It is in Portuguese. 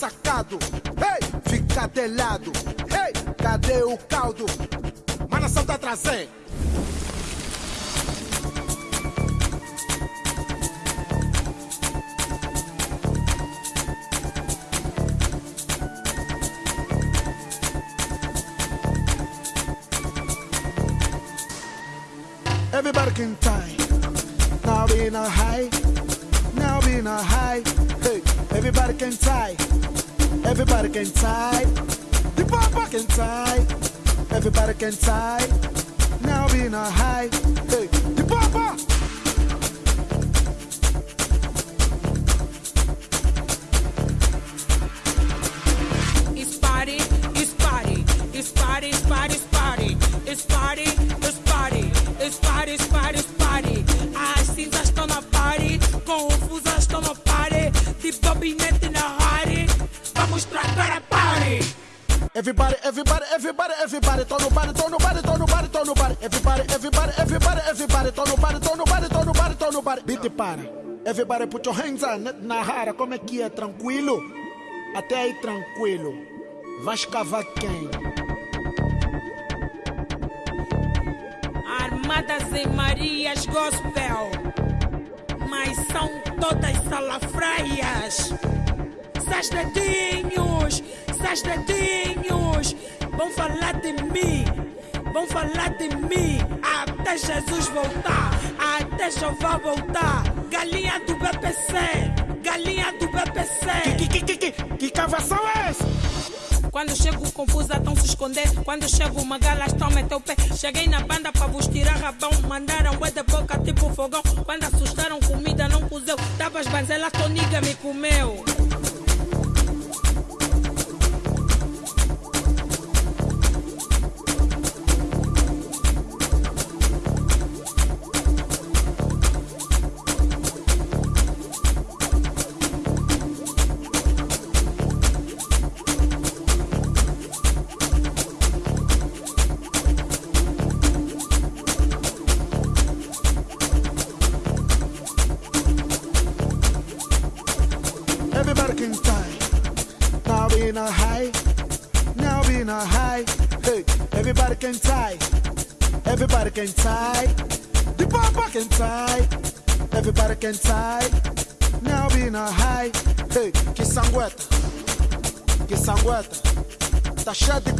ressacado. Ei, fica de lado. Ei, cadê o caldo? Mas nação tá trazendo. Everybody can tie. Now we in a high. Now we in a high. Hey, everybody can tie. Everybody can tie. The papa can tie. Everybody can tie. Now we in a high. Hey, the papa. It's party, it's party, it's party, it's party, it's party, it's party, it's party, it's party, it's party, it's party. As cinzas estão na party, confusas Everybody, everybody, everybody, everybody, tô no body, tô no body, tô no body, tô no body. Everybody, everybody, everybody, everybody, tô no body, tô no body, tô no body, tô no body. Beat para. Everybody put your hands on na rara, como é que é? Tranquilo? Até aí tranquilo. Vai escavar quem? Armadas em Marias Gospel, mas são todas salafraias. Seus dedinhos, seus dedinhos, vão falar de mim, vão falar de mim, até Jesus voltar, até Jeová voltar. Galinha do BPC, galinha do BPC. Que, que, que, que, que cavação é essa? Quando chego confusa, estão se esconder. Quando chego uma gala, estão meter o pé. Cheguei na banda pra vos tirar rabão. Mandaram bué de boca tipo fogão. Quando assustaram, comida não cozeu. Tava as banzelas, toniga me comeu. Everybody can tie. Now we in a high. Now we in a high. Hey, everybody can tie. Everybody can tie. The papa can tie. Everybody can tie. Now we in a high. Hey, que sangueta. Que sangueta. Tá cheio de